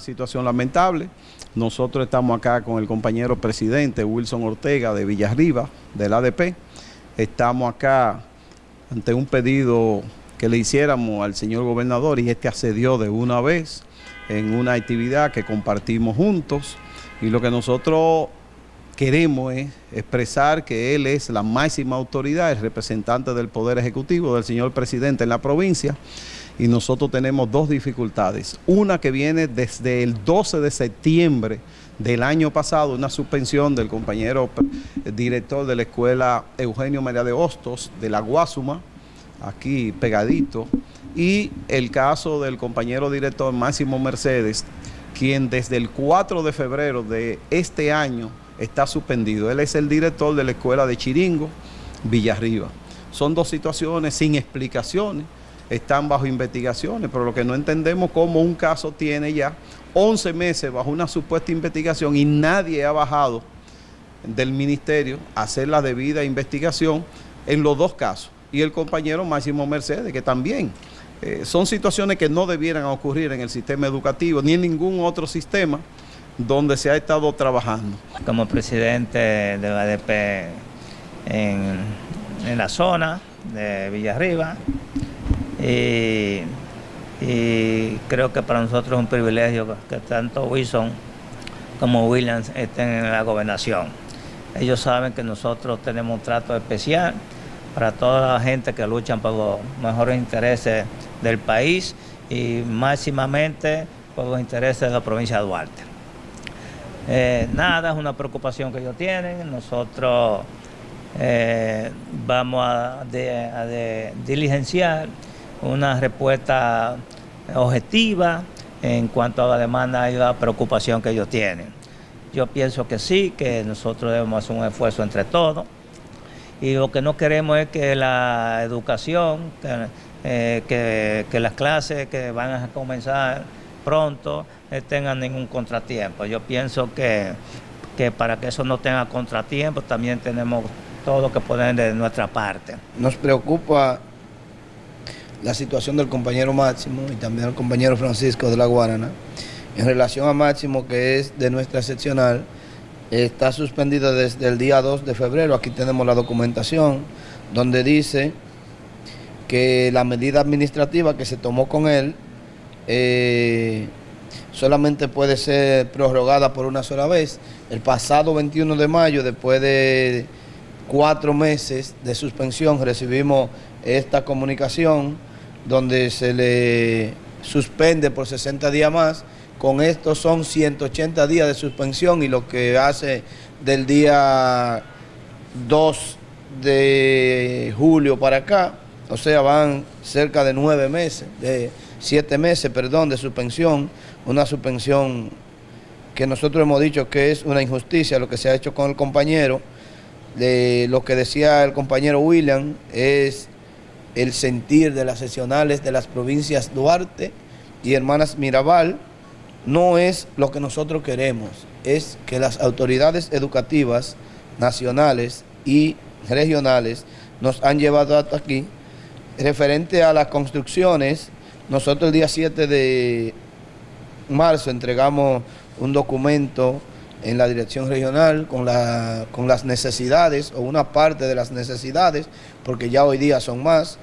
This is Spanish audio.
situación lamentable. Nosotros estamos acá con el compañero presidente Wilson Ortega de Villarriba, del ADP. Estamos acá ante un pedido que le hiciéramos al señor gobernador y este accedió de una vez en una actividad que compartimos juntos y lo que nosotros queremos es expresar que él es la máxima autoridad, el representante del Poder Ejecutivo, del señor presidente en la provincia, y nosotros tenemos dos dificultades. Una que viene desde el 12 de septiembre del año pasado, una suspensión del compañero director de la escuela Eugenio María de Hostos, de la Guasuma, aquí pegadito, y el caso del compañero director Máximo Mercedes, quien desde el 4 de febrero de este año está suspendido. Él es el director de la escuela de Chiringo, Villarriba. Son dos situaciones sin explicaciones, están bajo investigaciones, pero lo que no entendemos cómo un caso tiene ya 11 meses bajo una supuesta investigación y nadie ha bajado del ministerio a hacer la debida investigación en los dos casos. Y el compañero Máximo Mercedes, que también eh, son situaciones que no debieran ocurrir en el sistema educativo ni en ningún otro sistema donde se ha estado trabajando. Como presidente de la ADP en, la zona de Villarriba y, creo que para nosotros es un privilegio que tanto Wilson como Williams estén en la gobernación. Ellos saben que nosotros tenemos un trato especial para toda la gente que luchan por los mejores intereses del país y máximamente por los intereses de la provincia de Duarte. Eh, nada, es una preocupación que ellos tienen. Nosotros eh, vamos a, diligenciar una respuesta objetiva en cuanto a la demanda y la preocupación que ellos tienen. Yo pienso que sí, que nosotros debemos hacer un esfuerzo entre todos y lo que no queremos es que la educación, que, eh, que las clases que van a comenzar pronto eh, tengan ningún contratiempo. Yo pienso que, que para que eso no tenga contratiempo también tenemos todo lo que poner de nuestra parte. Nos preocupa la situación del compañero Máximo y también del compañero Francisco de la Guarana. En relación a Máximo, que es de nuestra seccional, está suspendido desde el día 2 de febrero. Aquí tenemos la documentación donde dice que la medida administrativa que se tomó con él eh, solamente puede ser prorrogada por una sola vez. El pasado 21 de mayo, después de cuatro meses de suspensión, recibimos esta comunicación donde se le suspende por 60 días más. Con esto son 180 días de suspensión y lo que hace del día 2 de julio para acá, o sea, van cerca de nueve meses, de siete meses, perdón, de suspensión, una suspensión que nosotros hemos dicho que es una injusticia lo que se ha hecho con el compañero. De lo que decía el compañero William es el sentir de las sesionales de las provincias Duarte y Hermanas Mirabal, no es lo que nosotros queremos, es que las autoridades educativas nacionales y regionales nos han llevado hasta aquí. Referente a las construcciones, nosotros el día 7 de marzo entregamos un documento en la dirección regional con, la, con las necesidades o una parte de las necesidades, porque ya hoy día son más.